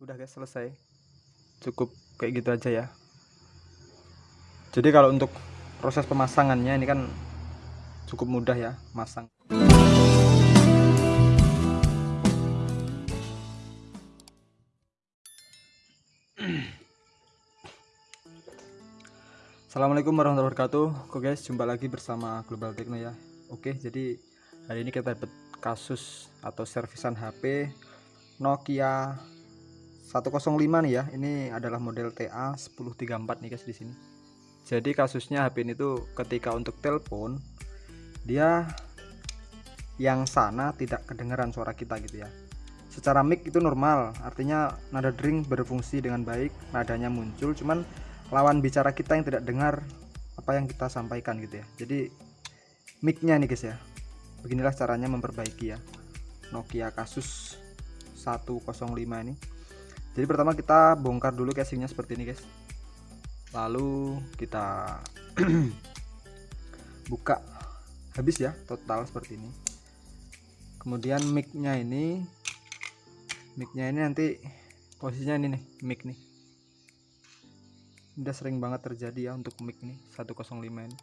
udah guys selesai. Cukup kayak gitu aja ya. Jadi kalau untuk proses pemasangannya ini kan cukup mudah ya masang. Assalamualaikum warahmatullahi wabarakatuh. Oke guys jumpa lagi bersama Global Techno ya. Oke jadi hari ini kita dapat kasus atau servisan HP Nokia 105 nih ya. Ini adalah model TA 1034 nih guys di sini. Jadi kasusnya HP ini tuh ketika untuk telepon dia yang sana tidak kedengaran suara kita gitu ya. Secara mic itu normal artinya nada dering berfungsi dengan baik nadanya muncul cuman lawan bicara kita yang tidak dengar apa yang kita sampaikan gitu ya. Jadi micnya nih guys ya. Beginilah caranya memperbaiki ya. Nokia kasus 105 ini jadi pertama kita bongkar dulu casingnya seperti ini guys. Lalu kita buka. Habis ya total seperti ini. Kemudian micnya ini micnya ini nanti posisinya ini nih mic nih. Udah sering banget terjadi ya untuk mic nih 105 ini.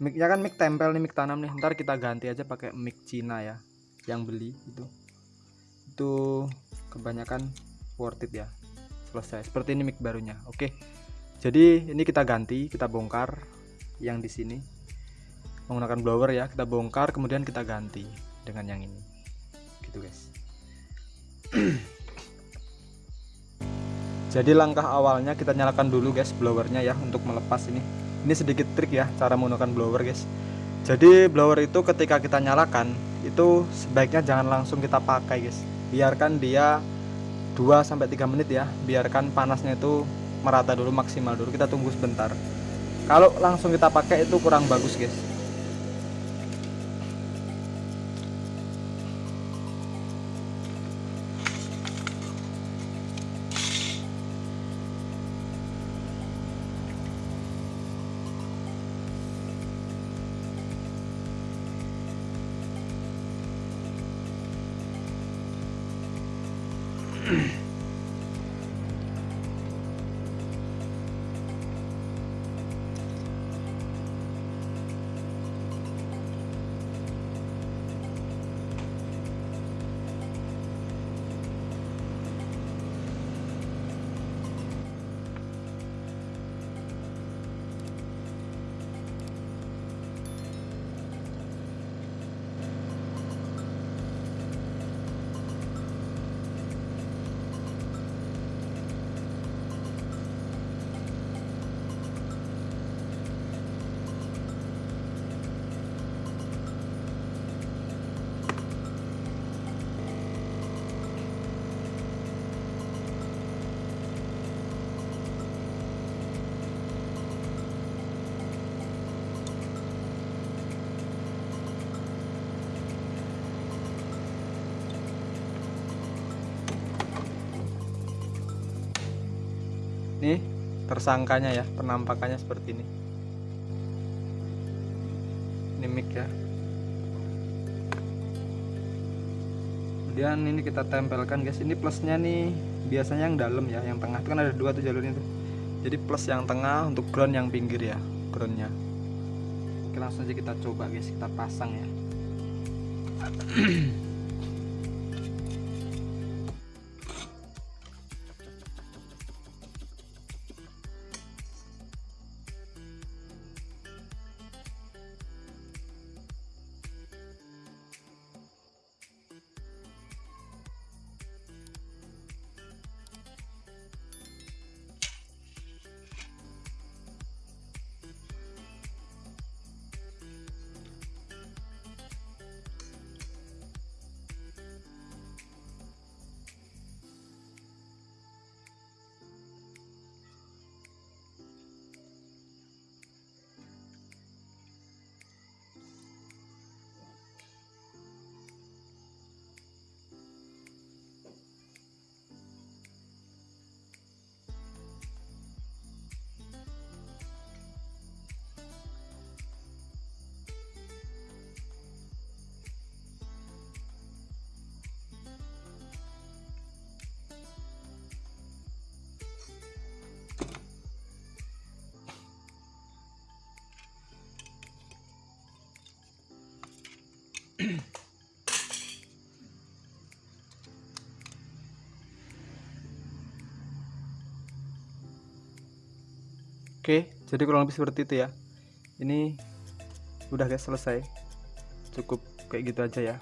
Micnya kan mic tempel nih mic tanam nih. Ntar kita ganti aja pakai mic Cina ya yang beli itu. Itu kebanyakan worth it ya. Selesai. Seperti ini mic barunya. Oke. Jadi ini kita ganti kita bongkar yang di sini. Menggunakan blower ya kita bongkar kemudian kita ganti dengan yang ini. Gitu guys. Jadi langkah awalnya kita nyalakan dulu guys blowernya ya untuk melepas ini. Ini sedikit trik ya cara menggunakan blower guys. Jadi blower itu ketika kita nyalakan itu sebaiknya jangan langsung kita pakai guys. Biarkan dia 2 3 menit ya biarkan panasnya itu merata dulu maksimal dulu. Kita tunggu sebentar. Kalau langsung kita pakai itu kurang bagus guys Mm-hmm. nih tersangkanya ya penampakannya seperti ini. Ini mic ya. Kemudian ini kita tempelkan guys. Ini plusnya nih biasanya yang dalam ya yang tengah. Itu kan ada dua tuh jalurnya tuh. Jadi plus yang tengah untuk ground yang pinggir ya groundnya. Oke langsung aja kita coba guys. Kita pasang ya Oke, jadi kurang lebih seperti itu ya. Ini udah guys selesai. Cukup kayak gitu aja ya.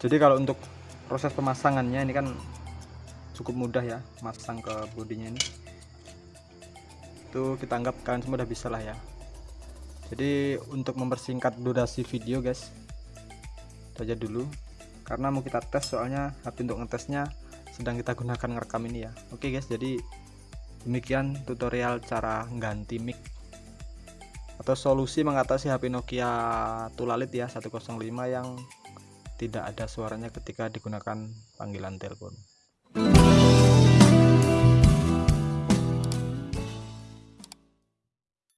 Jadi kalau untuk proses pemasangannya ini kan cukup mudah ya, masang ke bodinya ini. Itu kita anggap kalian semua udah bisa lah ya. Jadi untuk mempersingkat durasi video guys, itu aja dulu. Karena mau kita tes soalnya HP untuk ngetesnya sedang kita gunakan ngerekam ini ya. Oke guys, jadi Demikian tutorial cara ganti mic atau solusi mengatasi HP Nokia Tulalit ya 105 yang tidak ada suaranya ketika digunakan panggilan telepon.